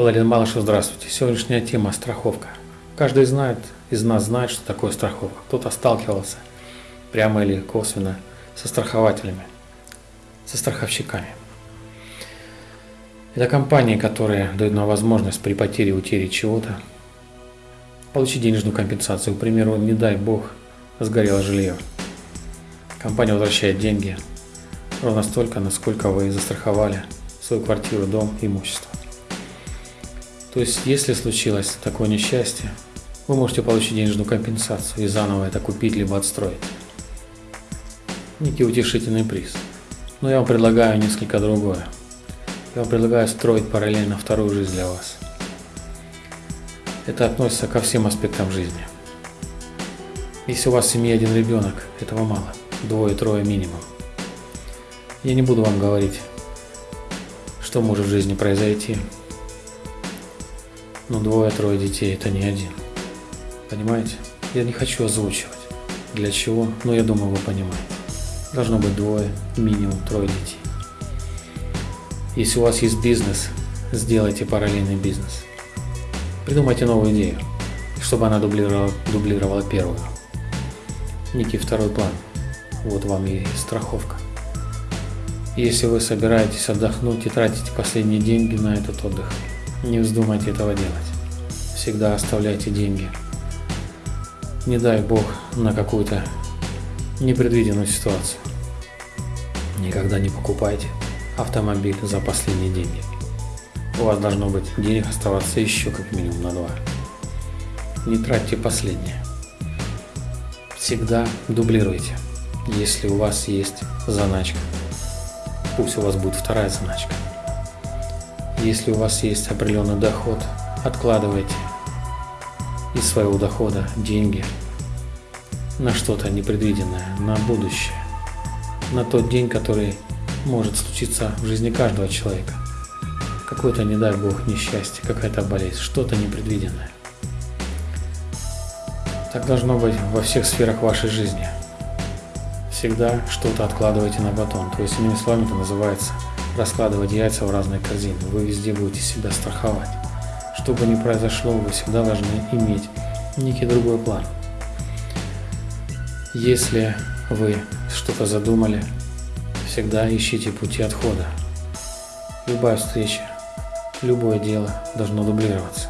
Эларин Малышев, здравствуйте. Сегодняшняя тема – страховка. Каждый знает, из нас знает, что такое страховка. Кто-то сталкивался прямо или косвенно со страхователями, со страховщиками. Это компании, которые дают нам возможность при потере, утере чего-то получить денежную компенсацию. К примеру, не дай бог, сгорело жилье. Компания возвращает деньги ровно столько, насколько вы застраховали свою квартиру, дом, имущество. То есть, если случилось такое несчастье, вы можете получить денежную компенсацию и заново это купить либо отстроить. Некий утешительный приз. Но я вам предлагаю несколько другое. Я вам предлагаю строить параллельно вторую жизнь для вас. Это относится ко всем аспектам жизни. Если у вас в семье один ребенок, этого мало. Двое-трое минимум. Я не буду вам говорить, что может в жизни произойти, но двое-трое детей это не один. Понимаете? Я не хочу озвучивать. Для чего? Но я думаю, вы понимаете. Должно быть двое, минимум трое детей. Если у вас есть бизнес, сделайте параллельный бизнес. Придумайте новую идею, чтобы она дублировала, дублировала первую. Некий второй план. Вот вам и страховка. Если вы собираетесь отдохнуть и тратите последние деньги на этот отдых, не вздумайте этого делать. Всегда оставляйте деньги. Не дай бог на какую-то непредвиденную ситуацию. Никогда не покупайте автомобиль за последние деньги. У вас должно быть денег оставаться еще как минимум на два. Не тратьте последнее. Всегда дублируйте. Если у вас есть заначка, пусть у вас будет вторая заначка. Если у вас есть определенный доход, откладывайте из своего дохода деньги на что-то непредвиденное, на будущее, на тот день, который может случиться в жизни каждого человека. Какое-то, не дай бог, несчастье, какая-то болезнь, что-то непредвиденное. Так должно быть во всех сферах вашей жизни. Всегда что-то откладывайте на батон. То есть, иными словами, это называется раскладывать яйца в разные корзины. Вы везде будете себя страховать. Что бы ни произошло, вы всегда должны иметь некий другой план. Если вы что-то задумали, всегда ищите пути отхода. Любая встреча, любое дело должно дублироваться.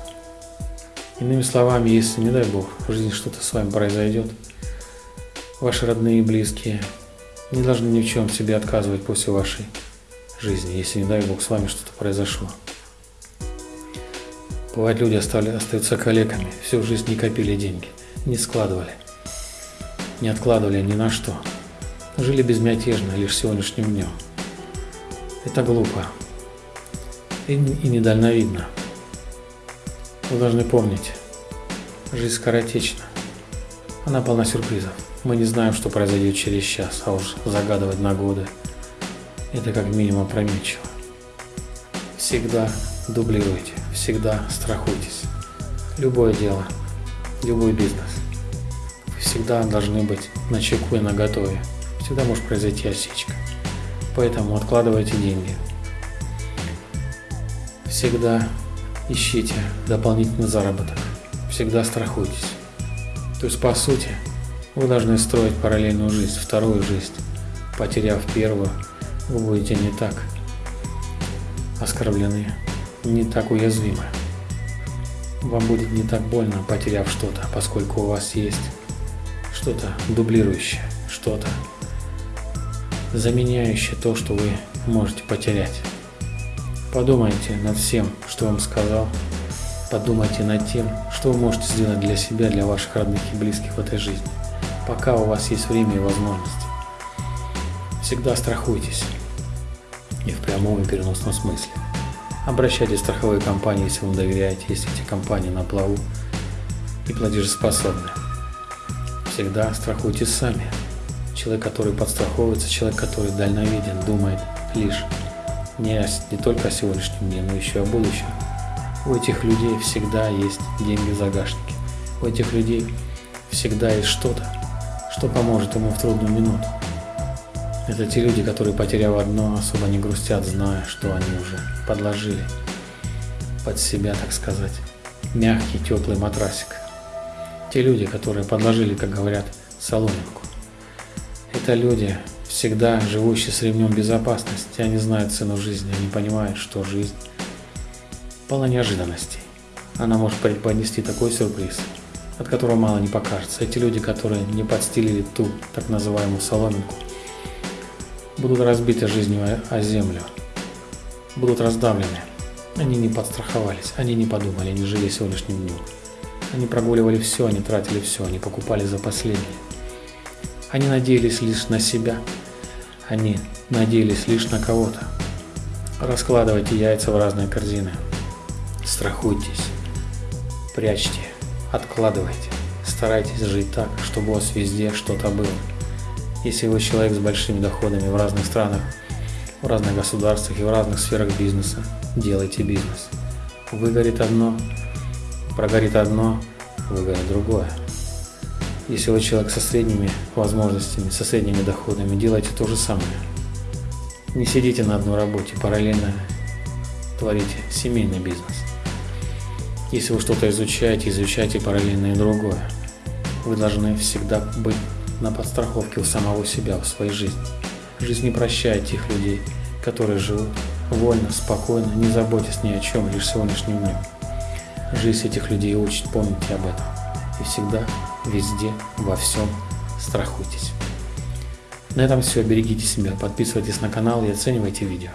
Иными словами, если, не дай Бог, в жизни что-то с вами произойдет, ваши родные и близкие не должны ни в чем себе отказывать после вашей жизни, если, не дай Бог, с вами что-то произошло. Бывает, люди остали, остаются коллегами, всю жизнь не копили деньги, не складывали, не откладывали ни на что. Жили безмятежно лишь сегодняшним днем. Это глупо и, и недальновидно. Вы должны помнить, жизнь скоротечна. Она полна сюрпризов. Мы не знаем, что произойдет через час, а уж загадывать на годы – это как минимум опрометчиво. Всегда дублируйте всегда страхуйтесь. Любое дело, любой бизнес. Вы всегда должны быть на чеку и на готове. Всегда может произойти осечка. Поэтому откладывайте деньги. Всегда ищите дополнительный заработок. Всегда страхуйтесь. То есть, по сути, вы должны строить параллельную жизнь, вторую жизнь. Потеряв первую, вы будете не так оскорблены не так уязвимы. Вам будет не так больно, потеряв что-то, поскольку у вас есть что-то дублирующее, что-то заменяющее то, что вы можете потерять. Подумайте над всем, что вам сказал. Подумайте над тем, что вы можете сделать для себя, для ваших родных и близких в этой жизни, пока у вас есть время и возможности. Всегда страхуйтесь и в прямом и переносном смысле. Обращайтесь в страховые компании, если вам доверяете, если эти компании на плаву и платежеспособны. Всегда страхуйте сами. Человек, который подстраховывается, человек, который дальновиден, думает лишь не, не только о сегодняшнем дне, но еще о будущем. У этих людей всегда есть деньги в загашнике. У этих людей всегда есть что-то, что поможет ему в трудную минуту. Это те люди, которые, потеряв одно, особо не грустят, зная, что они уже подложили под себя, так сказать, мягкий, теплый матрасик. Те люди, которые подложили, как говорят, соломинку. Это люди, всегда живущие с ремнем безопасности, они знают цену жизни, они понимают, что жизнь полна неожиданностей. Она может преподнести такой сюрприз, от которого мало не покажется. Эти люди, которые не подстелили ту так называемую соломинку, будут разбиты жизнью о землю, будут раздавлены. Они не подстраховались, они не подумали, они жили сегодняшним днем. Они прогуливали все, они тратили все, они покупали за последнее. Они надеялись лишь на себя, они надеялись лишь на кого-то. Раскладывайте яйца в разные корзины. Страхуйтесь, прячьте, откладывайте. Старайтесь жить так, чтобы у вас везде что-то было. Если вы человек с большими доходами в разных странах, в разных государствах и в разных сферах бизнеса, делайте бизнес. Выгорит одно, прогорит одно, выгорит другое. Если вы человек со средними возможностями, со средними доходами, делайте то же самое. Не сидите на одной работе, параллельно творите семейный бизнес. Если вы что-то изучаете, изучайте параллельно и другое. Вы должны всегда быть на подстраховке у самого себя в своей жизни. Жизнь не прощает тех людей, которые живут вольно, спокойно, не заботясь ни о чем, лишь сегодняшним днем. Жизнь этих людей учит, помните об этом. И всегда, везде, во всем страхуйтесь. На этом все. Берегите себя, подписывайтесь на канал и оценивайте видео.